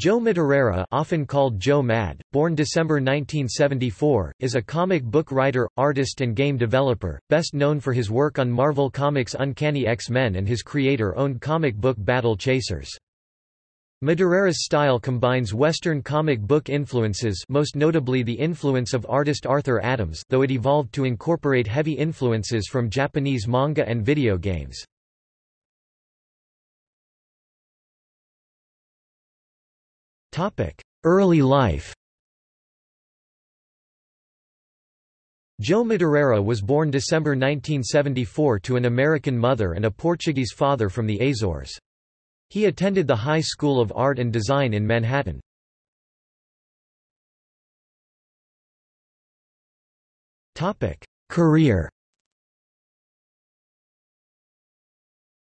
Joe Madureira often called Joe Mad, born December 1974, is a comic book writer, artist and game developer, best known for his work on Marvel Comics' Uncanny X-Men and his creator-owned comic book Battle Chasers. Madureira's style combines Western comic book influences most notably the influence of artist Arthur Adams though it evolved to incorporate heavy influences from Japanese manga and video games. Early life Joe Madureira was born December 1974 to an American mother and a Portuguese father from the Azores. He attended the High School of Art and Design in Manhattan. Career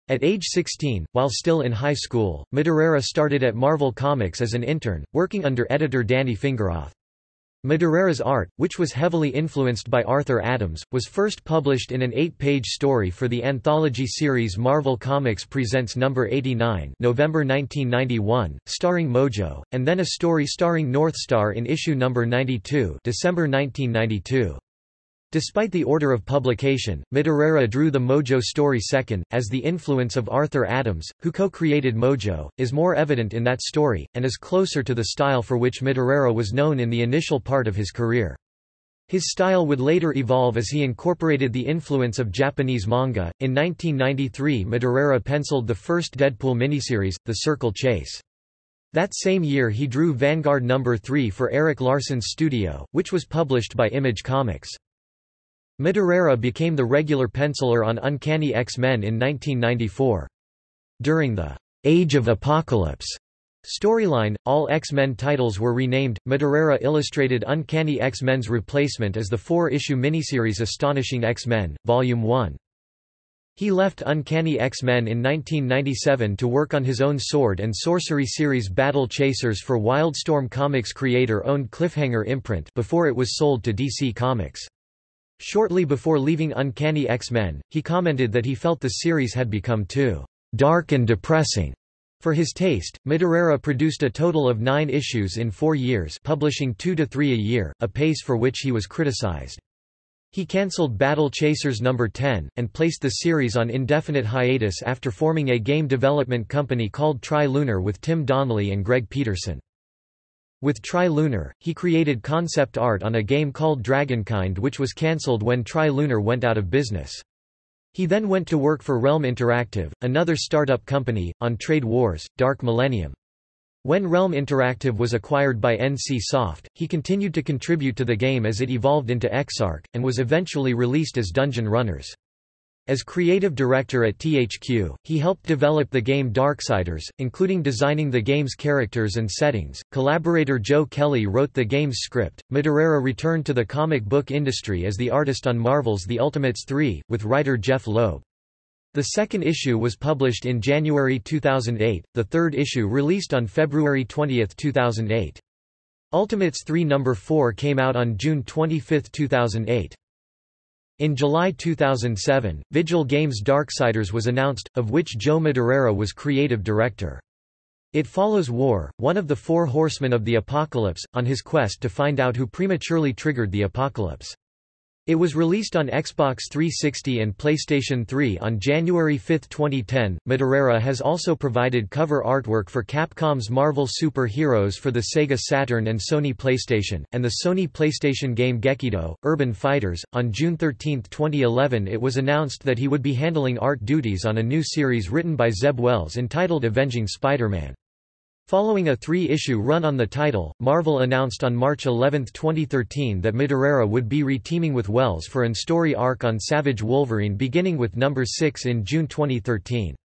At age 16, while still in high school, Madureira started at Marvel Comics as an intern, working under editor Danny Fingeroth. Madureira's art, which was heavily influenced by Arthur Adams, was first published in an eight-page story for the anthology series Marvel Comics Presents No. 89 November 1991, starring Mojo, and then a story starring Northstar in issue No. 92 December 1992. Despite the order of publication, Madureira drew the Mojo story second, as the influence of Arthur Adams, who co-created Mojo, is more evident in that story, and is closer to the style for which Madureira was known in the initial part of his career. His style would later evolve as he incorporated the influence of Japanese manga. In 1993, Madureira penciled the first Deadpool miniseries, The Circle Chase. That same year he drew Vanguard No. 3 for Erik Larsen's studio, which was published by Image Comics. Madureira became the regular penciler on Uncanny X-Men in 1994. During the Age of Apocalypse storyline, all X-Men titles were renamed. Madureira illustrated Uncanny X-Men's replacement as the four-issue miniseries Astonishing X-Men, Volume 1. He left Uncanny X-Men in 1997 to work on his own sword and sorcery series Battle Chasers for Wildstorm Comics creator-owned Cliffhanger imprint before it was sold to DC Comics. Shortly before leaving Uncanny X-Men, he commented that he felt the series had become too dark and depressing. For his taste, Madureira produced a total of nine issues in four years publishing two to three a year, a pace for which he was criticized. He cancelled Battle Chasers No. 10, and placed the series on indefinite hiatus after forming a game development company called Tri-Lunar with Tim Donnelly and Greg Peterson. With Tri-Lunar, he created concept art on a game called Dragonkind which was cancelled when Tri-Lunar went out of business. He then went to work for Realm Interactive, another startup company, on Trade Wars, Dark Millennium. When Realm Interactive was acquired by NC Soft, he continued to contribute to the game as it evolved into Exarch, and was eventually released as Dungeon Runners. As creative director at THQ, he helped develop the game Darksiders, including designing the game's characters and settings. Collaborator Joe Kelly wrote the game's script. Madureira returned to the comic book industry as the artist on Marvel's The Ultimates 3, with writer Jeph Loeb. The second issue was published in January 2008, the third issue released on February 20, 2008. Ultimates 3 No. 4 came out on June 25, 2008. In July 2007, Vigil Games Darksiders was announced, of which Joe Madureira was creative director. It follows War, one of the four horsemen of the apocalypse, on his quest to find out who prematurely triggered the apocalypse. It was released on Xbox 360 and PlayStation 3 on January 5, 2010. Madureira has also provided cover artwork for Capcom's Marvel Super Heroes for the Sega Saturn and Sony PlayStation, and the Sony PlayStation game Gekido, Urban Fighters. On June 13, 2011, it was announced that he would be handling art duties on a new series written by Zeb Wells entitled Avenging Spider-Man. Following a three-issue run on the title, Marvel announced on March 11, 2013 that Madureira would be reteaming with Wells for an story arc on Savage Wolverine beginning with number 6 in June 2013.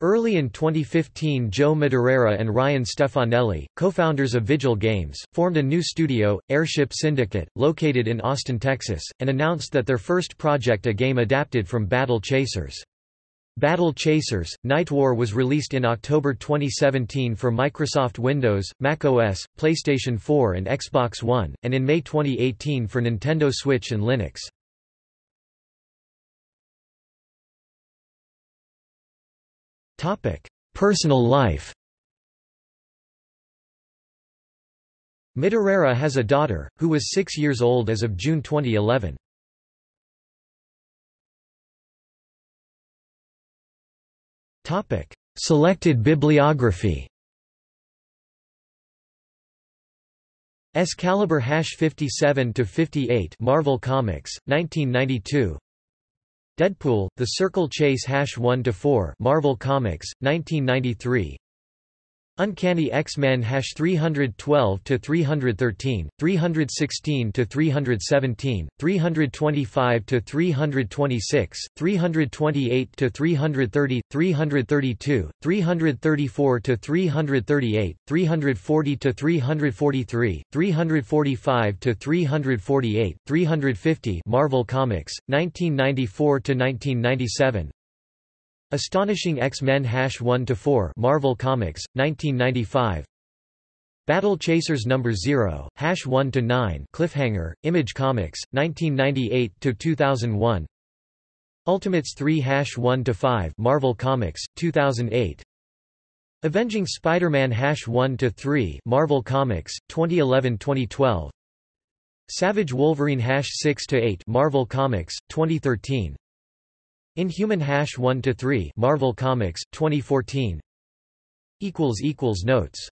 Early in 2015 Joe Madureira and Ryan Stefanelli, co-founders of Vigil Games, formed a new studio, Airship Syndicate, located in Austin, Texas, and announced that their first project a game adapted from Battle Chasers. Battle Chasers, Night War was released in October 2017 for Microsoft Windows, Mac OS, PlayStation 4 and Xbox One, and in May 2018 for Nintendo Switch and Linux. Personal life Madureira has a daughter, who was six years old as of June 2011. Selected bibliography. Excalibur 57 to 58 Marvel Comics 1992 Deadpool The Circle Chase hash 1 to 4 Marvel Comics 1993 Uncanny X-Men 312 to 313, 316 to 317, 325 to 326, 328 to 330, 332, 334 to 338, 340 to 343, 345 to 348, 350 Marvel Comics 1994 to 1997 Astonishing X-Men Hash 1-4 Marvel Comics, 1995 Battle Chasers No. 0, Hash 1-9 Cliffhanger, Image Comics, 1998–2001 Ultimates 3 Hash 1-5 Marvel Comics, 2008 Avenging Spider-Man Hash 1-3 Marvel Comics, 2011–2012 Savage Wolverine Hash 6-8 Marvel Comics, 2013 Inhuman Hash 1 to 3 Marvel Comics 2014 equals equals notes